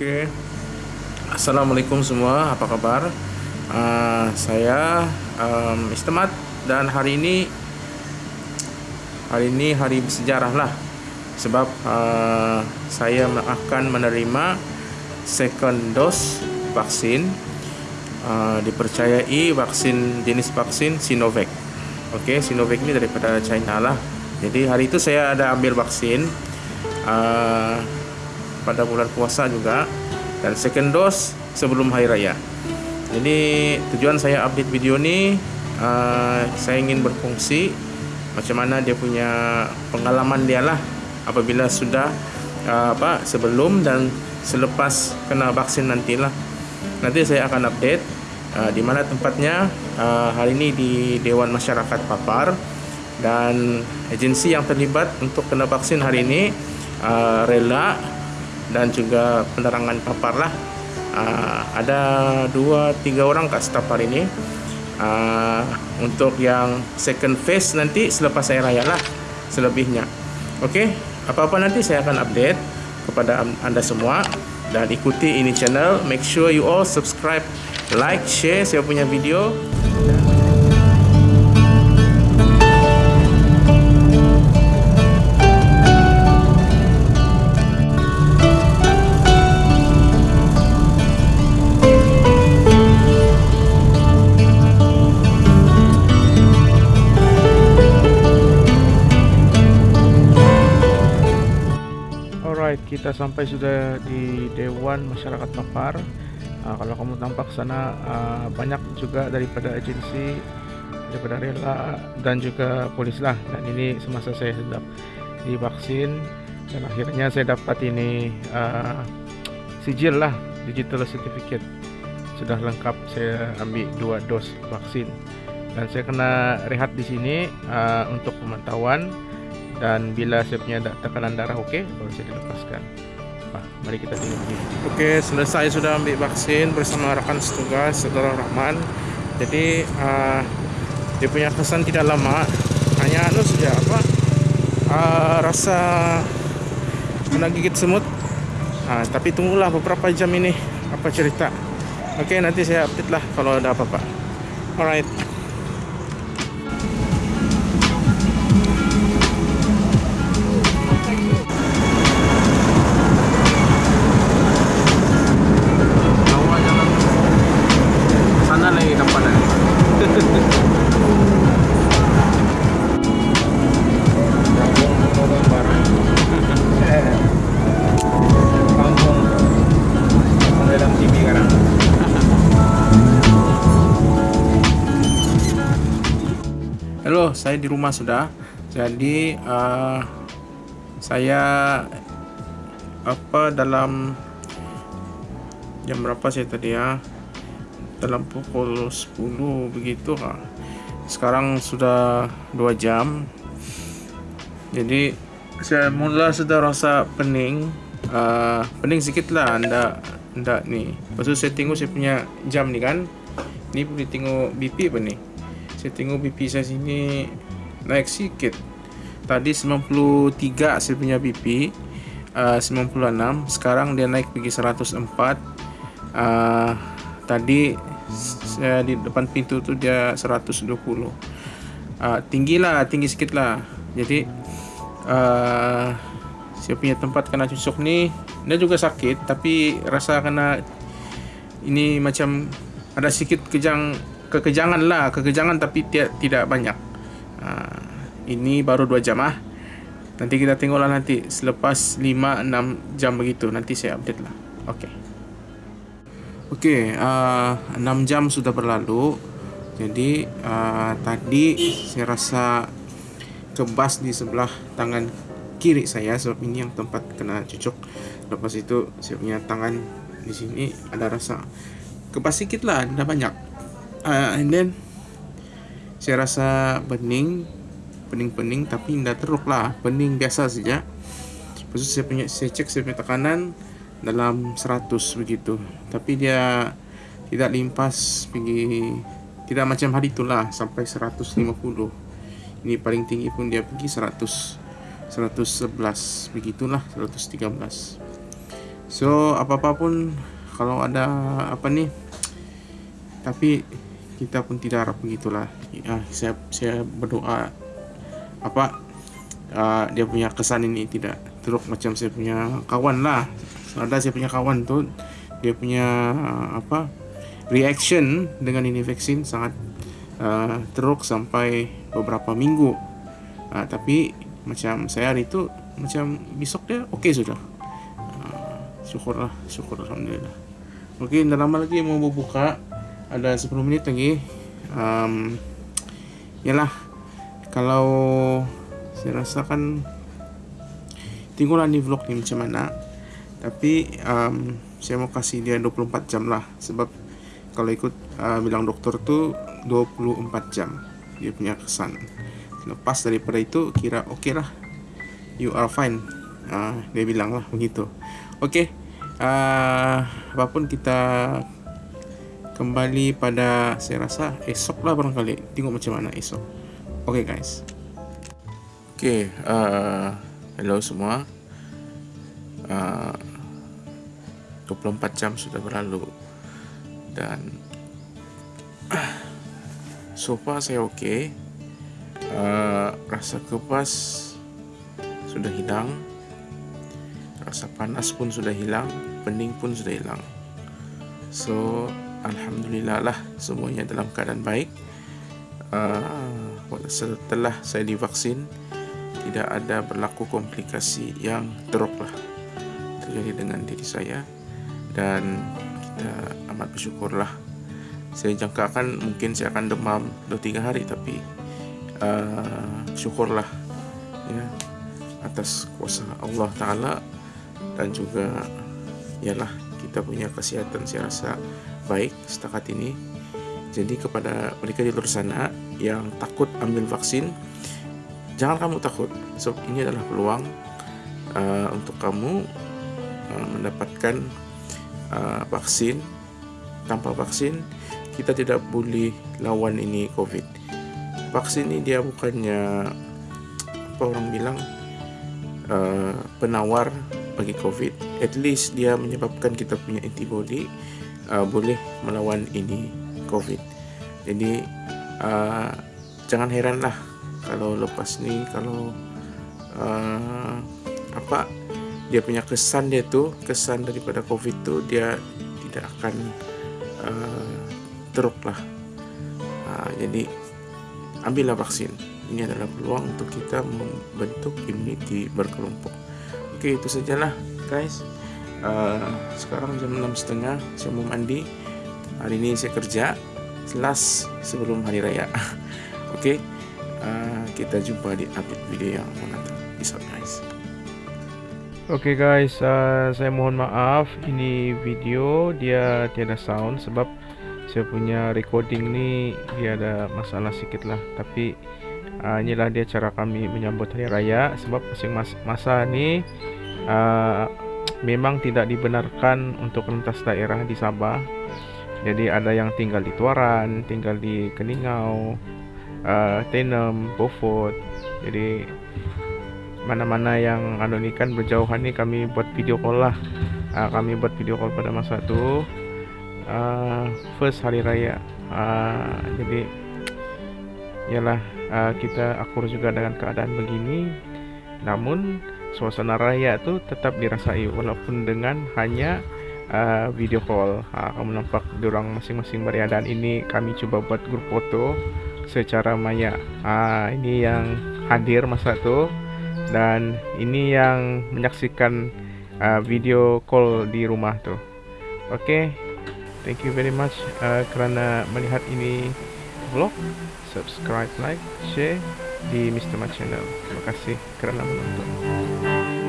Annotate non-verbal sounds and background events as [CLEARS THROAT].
Oke, assalamualaikum semua, apa kabar? Uh, saya um, Mr. Mat dan hari ini hari ini hari bersejarah lah sebab uh, saya akan menerima second dose vaksin uh, dipercayai vaksin jenis vaksin Sinovac. Oke, okay, Sinovac ini daripada China lah. Jadi hari itu saya ada ambil vaksin. Uh, pada bulan puasa juga dan second dose sebelum hari raya. Jadi tujuan saya update video ini uh, saya ingin berfungsi macam mana dia punya pengalaman dia lah apabila sudah uh, apa sebelum dan selepas kena vaksin nantilah. Nanti saya akan update uh, di mana tempatnya uh, hari ini di Dewan Masyarakat Papar dan agensi yang terlibat untuk kena vaksin hari ini uh, rela dan juga penerangan papar lah. Uh, ada dua tiga orang kat hari ini uh, untuk yang second phase nanti selepas saya raya lah selebihnya. Oke okay? apa-apa nanti saya akan update kepada anda semua. Dan ikuti ini channel. Make sure you all subscribe like share saya punya video. Alright, kita sampai sudah di Dewan Masyarakat Papar. Uh, kalau kamu tampak sana uh, banyak juga daripada agensi, daripada rela dan juga polis lah. Dan ini semasa saya sedang divaksin dan akhirnya saya dapat ini uh, sijil lah, digital certificate. Sudah lengkap saya ambil dua dos vaksin dan saya kena rehat di sini uh, untuk pemantauan dan bila saya punya tekanan darah oke okay, baru saya dilepaskan Nah, mari kita tengok ini. Oke, selesai sudah ambil vaksin bersama rakan setugas Saudara Rahman. Jadi uh, dia punya kesan tidak lama, hanya anu saja apa uh, rasa kena gigit semut. Uh, tapi tunggulah beberapa jam ini apa cerita. Oke, nanti saya update lah kalau ada apa-apa. Alright. Saya di rumah sudah. Jadi uh, saya apa dalam jam berapa saya tadi ya? Dalam pukul 10 begitu. Sekarang sudah 2 jam. Jadi saya mula sudah rasa pening. Uh, pening sedikit lah anda ndak nih. Lepas saya tengok saya punya jam nih kan. Ini boleh tengok BP apa nih? Saya tengok BP saya sini. Naik sikit. Tadi 93 saya punya BP uh, 96 sekarang dia naik pergi 104 uh, tadi saya di depan pintu tu dia 120 uh, tinggi lah tinggi sikit lah. Jadi uh, saya punya tempat kena cusuk ni dia juga sakit tapi rasa kena ini macam ada sedikit kejang kekejangan lah kekejangan tapi tidak tidak banyak. Uh, ini baru dua jam ah. Nanti kita tengoklah nanti selepas 5-6 jam begitu nanti saya update lah. Oke oke uh, 6 jam sudah berlalu. Jadi uh, tadi saya rasa kebas di sebelah tangan kiri saya sebab ini yang tempat kena cucuk. Lepas itu saya punya tangan di sini ada rasa kebas sedikit lah ada banyak uh, and then saya rasa bening pening-pening tapi tidak teruk lah. Pening biasa saja Lepas saya punya saya cek saya punya tekanan dalam 100 begitu. Tapi dia tidak limpas pergi tidak macam hari itulah sampai 150 ini paling tinggi pun dia pergi 100 111 begitulah 113 so apa apa pun kalau ada apa nih tapi kita pun tidak harap begitulah. Ya, saya saya berdoa apa uh, dia punya kesan ini tidak teruk macam saya punya kawan lah. Ada saya punya kawan tuh dia punya uh, apa reaction dengan ini vaksin sangat uh, teruk sampai beberapa minggu. Uh, tapi macam saya hari itu macam besok dia oke okay sudah. Uh, syukurlah syukur alhamdulillah. Mungkin okay, lama lagi mau buka ada 10 menit lagi. Um, yalah kalau saya rasa kan tinggal di vlog ni macam mana. Tapi um, saya mau kasih dia 24 jam lah. Sebab kalau ikut uh, bilang dokter tuh 24 jam dia punya kesan. Lepas daripada itu kira oke okay lah. You are fine. Uh, dia bilang lah begitu. Oke okay. uh, apa pun kita kembali pada saya rasa esok lah barangkali. Tengok macam mana esok. Okay, guys. Okay, uh, hello semua. Uh, 24 jam sudah berlalu. Dan uh, [CLEARS THROAT] so far saya okay. uh, rasa kepas sudah hilang. Rasa panas pun sudah hilang. Pening pun sudah hilang. So Alhamdulillah lah semuanya dalam keadaan baik. Uh, Setelah saya divaksin Tidak ada berlaku komplikasi yang teruk lah Terjadi dengan diri saya. Dan kita amat bersyukur lah. Saya jangkakan mungkin saya akan demam 2-3 hari Tapi uh, syukurlah ya, Atas kuasa Allah Ta'ala. Dan juga Yalah kita punya kesehatan saya rasa baik setakat ini. Jadi kepada mereka di luar sana yang takut ambil vaksin, jangan kamu takut. So ini adalah peluang uh, untuk kamu uh, mendapatkan uh, vaksin. Tanpa vaksin kita tidak boleh lawan ini COVID. Vaksin ini dia bukannya apa orang bilang uh, penawar bagi COVID. At least dia menyebabkan kita punya antibody uh, boleh melawan ini COVID. Jadi uh, jangan heranlah kalau lepas ni kalau uh, apa dia punya kesan dia tu kesan daripada COVID tu dia tidak akan uh, teruk lah. Uh, jadi ambillah vaksin. Ini adalah peluang untuk kita membentuk imuniti berkelompok. Okey itu sajalah guys. Uh, sekarang jam enam setengah saya mau mandi. Hari ini saya kerja last sebelum hari raya. [LAUGHS] Oke okay? uh, kita jumpa di update video yang akan datang peace guys. Oke okay guys uh, saya mohon maaf ini video dia tiada sound sebab saya punya recording ni dia ada masalah sedikit lah. Tapi uh, inilah dia cara kami menyambut hari raya sebab masing masa ni uh, memang tidak dibenarkan untuk lintas daerah di Sabah. Jadi ada yang tinggal di Tuaran, tinggal di Keningau, uh, Tenem, Beaufort. Jadi mana-mana yang anu ni kan berjauhan ni kami buat video call lah. Uh, kami buat video call pada masa tu uh, first hari raya. Uh, jadi ialah uh, kita akur juga dengan keadaan begini. Namun suasana raya tu tetap dirasai walaupun dengan hanya uh, video call. Ha, kamu nampak diorang masing-masing beriadaan ini kami cuba buat grup foto secara maya. Ha, ini yang hadir masa tu dan ini yang menyaksikan uh, video call di rumah tu. Okay, thank you very much uh, melihat ini vlog. Subscribe, like, share di Mr. Mat Channel. Terima kasih kerana menonton.